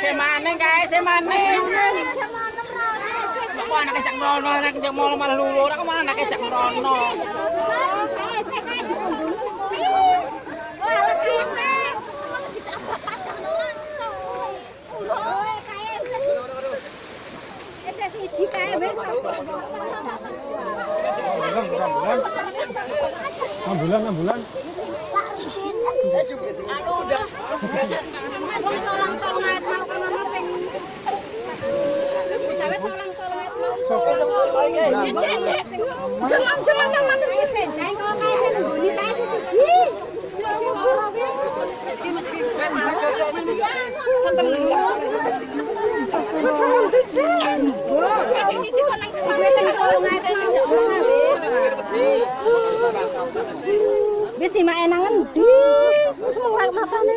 SMA neng anak anak anak enam bulan. Jangan jangan jangan Wis si maenangan ndi? Wis mung matane.